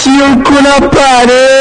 bati o cu na parede.